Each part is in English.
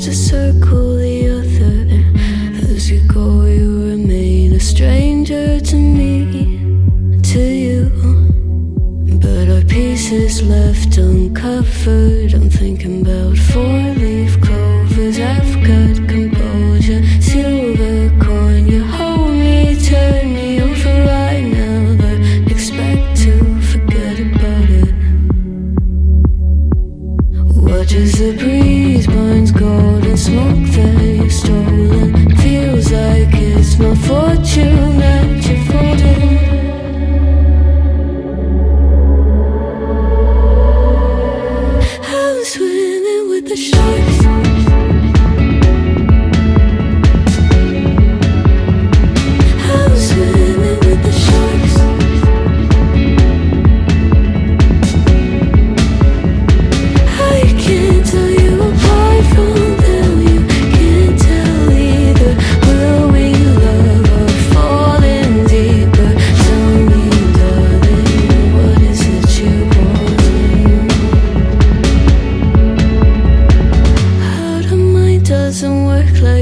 just to circle the other. As you go you remain a stranger to me To you. But our pieces left uncovered. I'm thinking about four-leaf clovers Just a breeze burns golden smoke that you've stolen. Feels like it's my fortune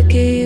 Give.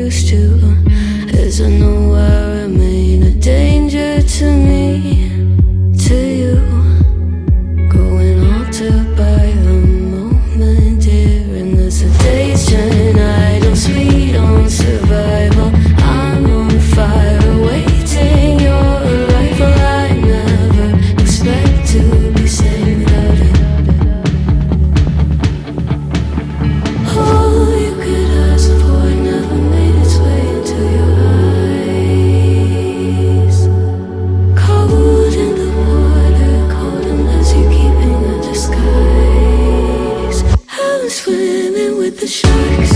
the sharks.